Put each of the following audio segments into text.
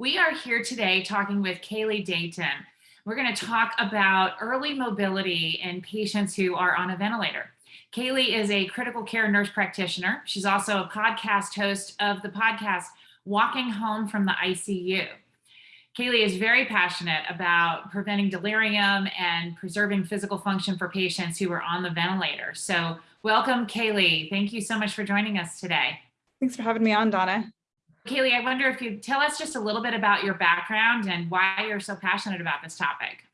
We are here today talking with Kali Dayton. We're going to talk about early mobility in patients who are on a ventilator. Kali is a critical care nurse practitioner. She's also a podcast host of the podcast Walking Home from the ICU. Kali is very passionate about preventing delirium and preserving physical function for patients who are on the ventilator. So welcome, Kali. Thank you so much for joining us today. Thanks for having me on, Donna. Kali, I wonder if you tell us just a little bit about your background and why you're so passionate about this topic.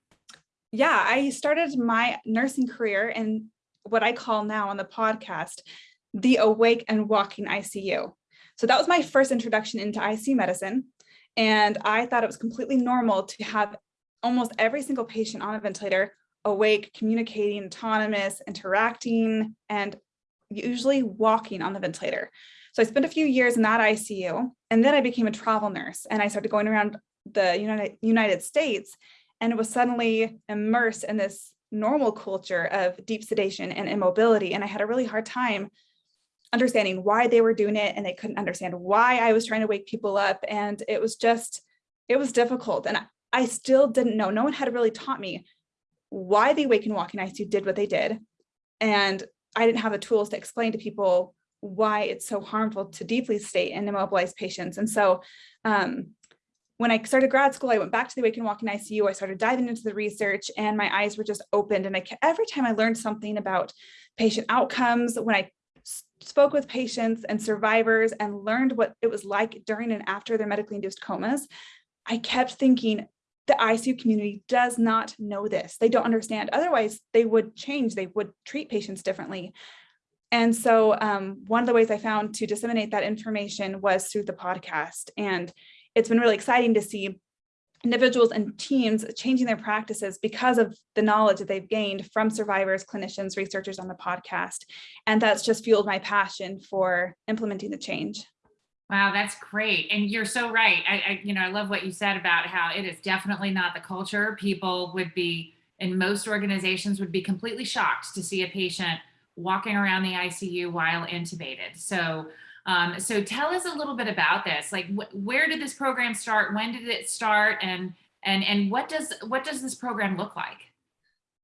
Yeah, I started my nursing career in what I call now on the podcast, the Awake and Walking ICU. So that was my first introduction into ICU medicine. And I thought it was completely normal to have almost every single patient on a ventilator awake, communicating, autonomous, interacting, and usually walking on the ventilator. So I spent a few years in that ICU and then I became a travel nurse and I started going around the United, United States and was suddenly immersed in this normal culture of deep sedation and immobility. And I had a really hard time understanding why they were doing it and they couldn't understand why I was trying to wake people up. And it was just, it was difficult. And I still didn't know, no one had really taught me why the Wake and Walk Walking ICU did what they did. And I didn't have the tools to explain to people why it's so harmful to deeply sedate and immobilize patients. And so um, when I started grad school, I went back to the Wake Walking ICU. I started diving into the research and my eyes were just opened. And I, every time I learned something about patient outcomes, when I spoke with patients and survivors and learned what it was like during and after their medically induced comas, I kept thinking the ICU community does not know this. They don't understand. Otherwise, they would change. They would treat patients differently. And so um, one of the ways I found to disseminate that information was through the podcast. And it's been really exciting to see individuals and teams changing their practices because of the knowledge that they've gained from survivors, clinicians, researchers on the podcast. And that's just fueled my passion for implementing the change. Wow, that's great. And you're so right. I, I, you know, I love what you said about how it is definitely not the culture. People would be, in most organizations would be completely shocked to see a patient walking around the ICU while intubated. So, um, so tell us a little bit about this. Like, wh where did this program start? When did it start? And and and what does what does this program look like?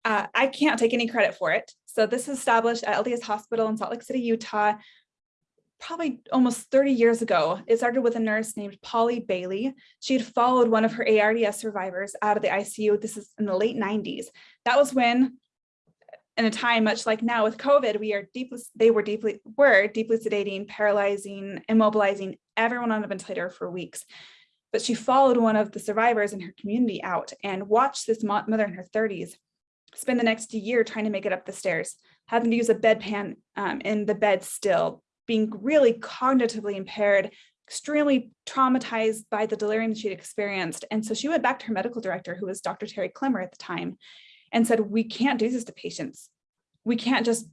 Uh, I can't take any credit for it. So this is established at LDS Hospital in Salt Lake City, Utah, probably almost 30 years ago. It started with a nurse named Polly Bailey. She had followed one of her ARDS survivors out of the ICU. This is in the late 90s. That was when in a time much like now with COVID, we are deeply, they were deeply, were deeply sedating, paralyzing, immobilizing everyone on a ventilator for weeks. But she followed one of the survivors in her community out and watched this mother in her 30s spend the next year trying to make it up the stairs, having to use a bedpan um, in the bed still, being really cognitively impaired, extremely traumatized by the delirium she'd experienced. And so she went back to her medical director, who was Dr. Terry Clemmer at the time, and said, we can't do this to patients. We can't just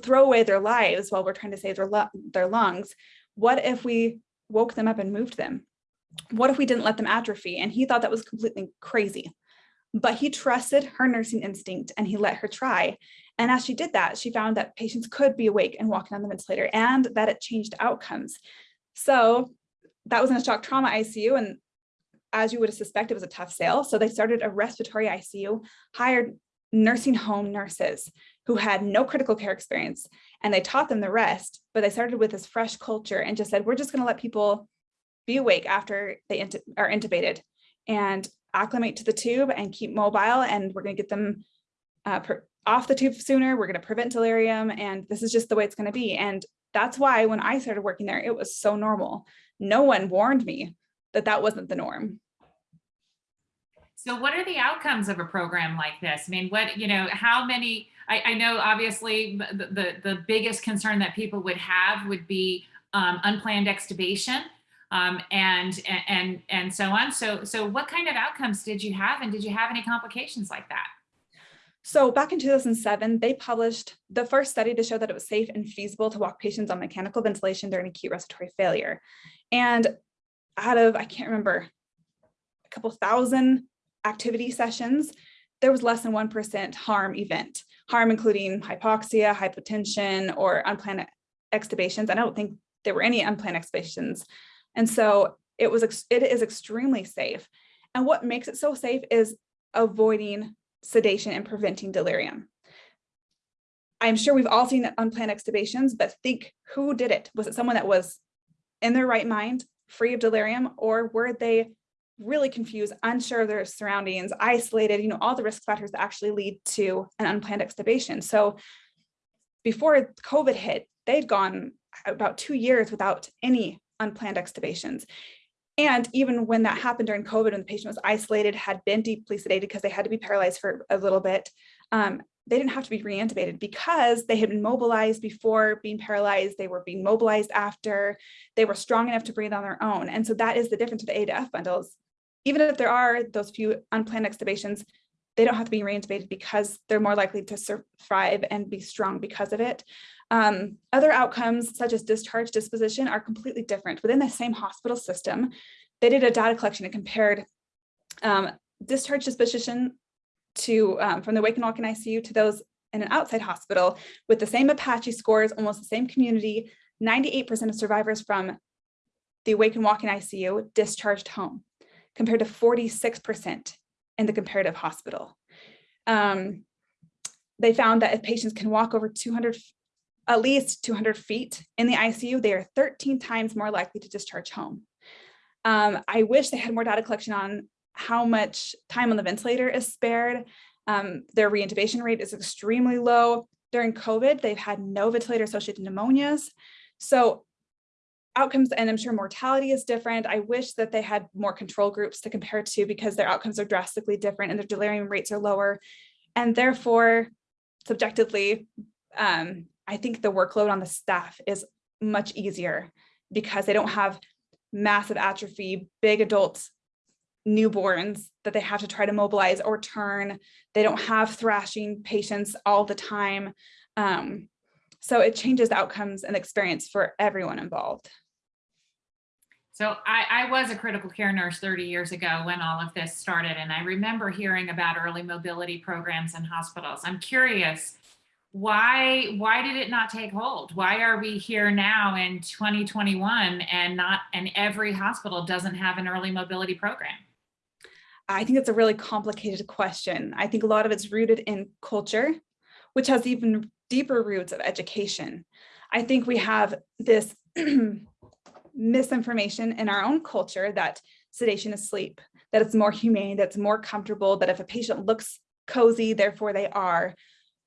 throw away their lives while we're trying to save their, their lungs. What if we woke them up and moved them? What if we didn't let them atrophy? And he thought that was completely crazy. But he trusted her nursing instinct and he let her try. And as she did that, she found that patients could be awake and walking on the ventilator and that it changed outcomes. So that was in a shock trauma ICU and as you would suspect, it was a tough sale. So they started a respiratory ICU, hired nursing home nurses who had no critical care experience, and they taught them the rest, but they started with this fresh culture and just said, we're just gonna let people be awake after they are intubated and acclimate to the tube and keep mobile, and we're gonna get them uh, off the tube sooner, we're gonna prevent delirium, and this is just the way it's gonna be. And that's why when I started working there, it was so normal. No one warned me that that wasn't the norm. So what are the outcomes of a program like this? I mean, what, you know, how many, I, I know obviously the, the, the, biggest concern that people would have would be um, unplanned extubation um, and, and, and so on. So, so what kind of outcomes did you have and did you have any complications like that? So back in 2007, they published the first study to show that it was safe and feasible to walk patients on mechanical ventilation during acute respiratory failure. And out of, I can't remember, a couple thousand activity sessions, there was less than 1% harm event, harm including hypoxia, hypotension, or unplanned extubations. I don't think there were any unplanned extubations. And so It was, it is extremely safe. And what makes it so safe is avoiding sedation and preventing delirium. I'm sure we've all seen unplanned extubations, but think who did it? Was it someone that was in their right mind, free of delirium, or were they really confused, unsure of their surroundings, isolated, you know, all the risk factors that actually lead to an unplanned extubation. So before COVID hit, they'd gone about two years without any unplanned extubations. And even when that happened during COVID, when the patient was isolated, had been deeply sedated because they had to be paralyzed for a little bit, um, they didn't have to be reintubated because they had been mobilized before being paralyzed. They were being mobilized after. They were strong enough to breathe on their own. And so that is the difference of the A to F bundles. Even if there are those few unplanned extubations, they don't have to be reintubated because they're more likely to survive and be strong because of it. Um, other outcomes such as discharge disposition are completely different. Within the same hospital system, they did a data collection and compared um, discharge disposition to um, from the Wake and Walk in ICU to those in an outside hospital with the same Apache scores, almost the same community, 98% of survivors from the Wake and Walk in ICU discharged home compared to 46% in the comparative hospital. Um, they found that if patients can walk over 200, at least 200 feet in the ICU, they are 13 times more likely to discharge home. Um, I wish they had more data collection on how much time on the ventilator is spared. Um, their reintubation rate is extremely low. During COVID, they've had no ventilator associated pneumonias. So outcomes, and I'm sure mortality is different. I wish that they had more control groups to compare to because their outcomes are drastically different and their delirium rates are lower. And therefore, subjectively, um, I think the workload on the staff is much easier because they don't have massive atrophy, big adults newborns that they have to try to mobilize or turn. They don't have thrashing patients all the time. Um, so it changes outcomes and experience for everyone involved. So I, I, was a critical care nurse 30 years ago when all of this started, and I remember hearing about early mobility programs in hospitals. I'm curious, why why did it not take hold? Why are we here now in 2021 and not and every hospital doesn't have an early mobility program? I think it's a really complicated question. I think a lot of it's rooted in culture, which has even deeper roots of education. I think we have this misinformation in our own culture that sedation is sleep, that it's more humane, that's more comfortable, that if a patient looks cozy, therefore they are.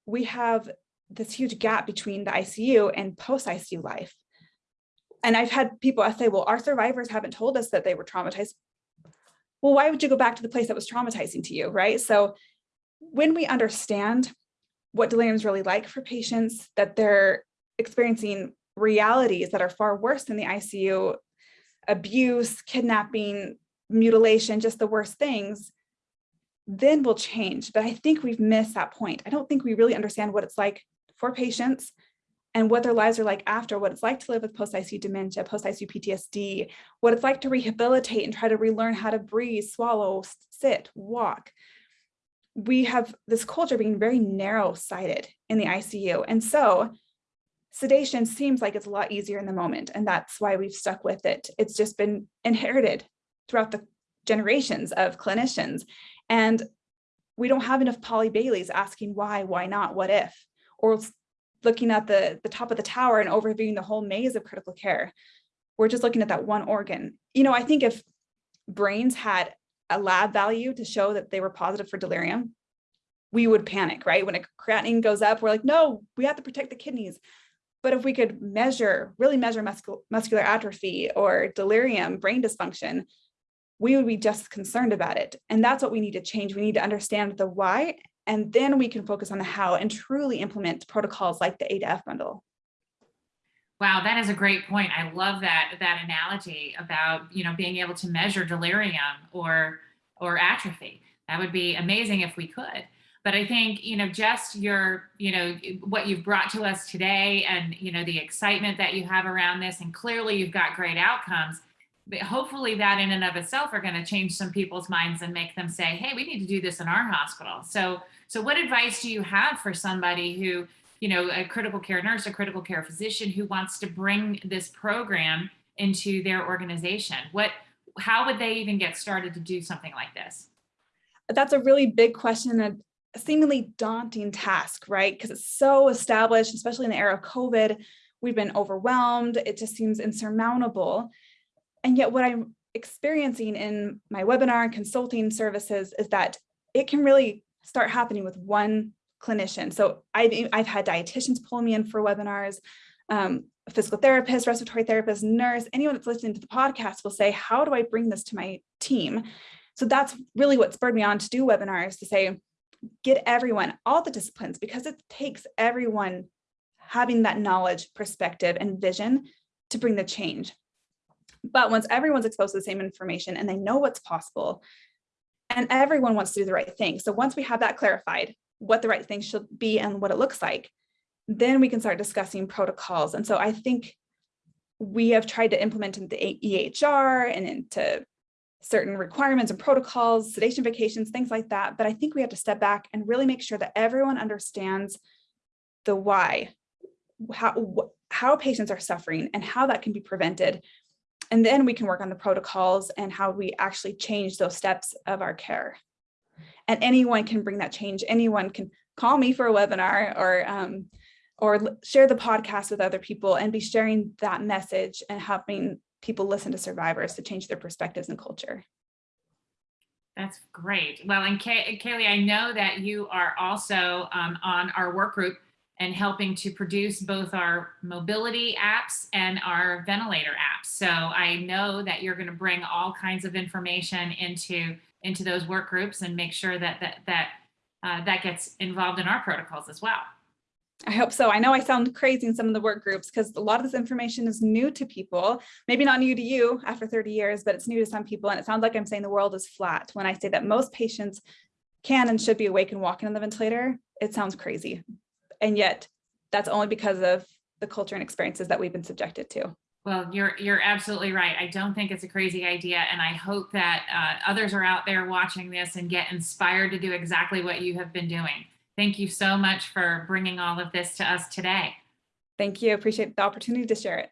We have this huge gap between the ICU and post-ICU life. And I've had people say, well, our survivors haven't told us that they were traumatized well, why would you go back to the place that was traumatizing to you, right? So when we understand what delirium is really like for patients, that they're experiencing realities that are far worse than the ICU, abuse, kidnapping, mutilation, just the worst things, then we'll change. But I think we've missed that point. I don't think we really understand what it's like for patients and what their lives are like after, what it's like to live with post-ICU dementia, post-ICU PTSD, what it's like to rehabilitate and try to relearn how to breathe, swallow, sit, walk. We have this culture being very narrow-sighted in the ICU. And so sedation seems like it's a lot easier in the moment. And that's why we've stuck with it. It's just been inherited throughout the generations of clinicians. And we don't have enough Polly Baileys asking why, why not, what if, or looking at the, the top of the tower and overviewing the whole maze of critical care. We're just looking at that one organ. You know, I think if brains had a lab value to show that they were positive for delirium, we would panic, right? When a creatinine goes up, we're like, no, we have to protect the kidneys. But if we could measure, really measure muscul muscular atrophy or delirium, brain dysfunction, we would be just concerned about it. And that's what we need to change. We need to understand the why and then we can focus on the how and truly implement protocols like the A to F bundle. Wow, that is a great point. I love that that analogy about you know being able to measure delirium or or atrophy. That would be amazing if we could. But I think you know just your you know what you've brought to us today, and you know the excitement that you have around this, and clearly you've got great outcomes hopefully that in and of itself are going to change some people's minds and make them say, hey, we need to do this in our hospital. So, so what advice do you have for somebody who, you know, a critical care nurse, a critical care physician who wants to bring this program into their organization? What, how would they even get started to do something like this? That's a really big question and a seemingly daunting task, right? Because it's so established, especially in the era of COVID. We've been overwhelmed. It just seems insurmountable. And yet what I'm experiencing in my webinar and consulting services is that it can really start happening with one clinician. So I've, I've had dietitians pull me in for webinars, um, physical therapist, respiratory therapist, nurse, anyone that's listening to the podcast will say, how do I bring this to my team? So that's really what spurred me on to do webinars to say, get everyone, all the disciplines, because it takes everyone having that knowledge, perspective, and vision to bring the change. But once everyone's exposed to the same information and they know what's possible, and everyone wants to do the right thing. So once we have that clarified, what the right thing should be and what it looks like, then we can start discussing protocols. And so I think we have tried to implement into the EHR and into certain requirements and protocols, sedation vacations, things like that. But I think we have to step back and really make sure that everyone understands the why, how, how patients are suffering and how that can be prevented. And then we can work on the protocols and how we actually change those steps of our care. And anyone can bring that change. Anyone can call me for a webinar or um, or share the podcast with other people and be sharing that message and helping people listen to survivors to change their perspectives and culture. That's great. Well, and Kay Kali, I know that you are also um, on our work group and helping to produce both our mobility apps and our ventilator apps. So I know that you're going to bring all kinds of information into into those work groups and make sure that that that uh, that gets involved in our protocols as well. I hope so. I know I sound crazy in some of the work groups because a lot of this information is new to people, maybe not new to you after 30 years, but it's new to some people. And it sounds like I'm saying the world is flat when I say that most patients can and should be awake and walking on the ventilator. It sounds crazy. And yet that's only because of the culture and experiences that we've been subjected to. Well, you're you're absolutely right. I don't think it's a crazy idea, and I hope that uh, others are out there watching this and get inspired to do exactly what you have been doing. Thank you so much for bringing all of this to us today. Thank you. Appreciate the opportunity to share it.